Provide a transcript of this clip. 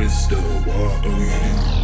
Crystal R-O-U